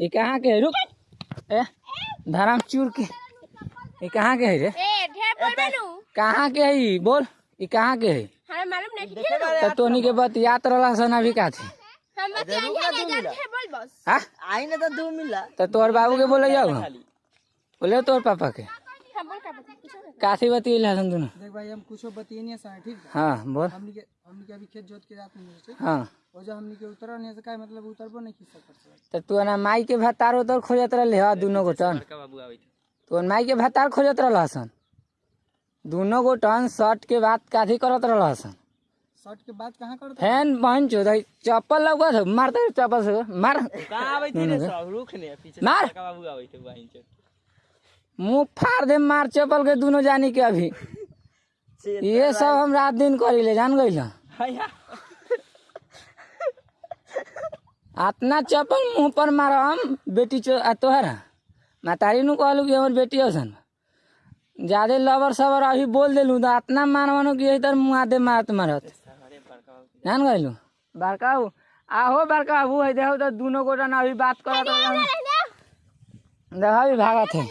ये कहाँ के है? रुक। ए धराम चूर के। ये कहाँ के है रे? बोल कहाँ के है बोल ये कहाँ के है? तो तोनी के बतियात रहा सन अभी का थी। रुक ना, हाँ? आई ना तो दू मिला। तो तोर बाबू के बोले जाओ। बोले तोर पापा के। हम बोल का बता हसन देख भाई हम कुछ बतिए सर ठीक हाँ। बोल। हमनी के हमनी के अभी खेत जोत के जात नहीं हाँ। और जब हमनी के उतरल नहीं से का मतलब उतरबो नहीं की सकत तो तू ना माई के भतार उतर खोजत रहले हा दोनों गोटन तो माई के भतार खोजत रहल हसन। दोनों गोटन शर्ट के बात काथी करत रहल हसन। शर्ट के बात कहाँ करत फ़ैन बहन चो दई चप्पल लगा था मारते चप्पल से मार। रे ने पीछे मार। का बाबू चो मुँह फाड़ दे मार चप्पल के दोनों जानी के अभी। ये सब हम रात दिन करी ले जान गई आतना चप्पल मुँह पर मारम बेटी चो तोहरा। मातारी नु कहलू कि हमर बेटी हसन ज़्यादा लवर सवर अभी बोल देलू तो आतना मारवानो कि इधर मुँह आदे मारत मारत। जान गइलू बड़का आहो बड़का बाबू है देखो तो दोनों गोटा ना अभी बात करत रहलन। देखो भागत है।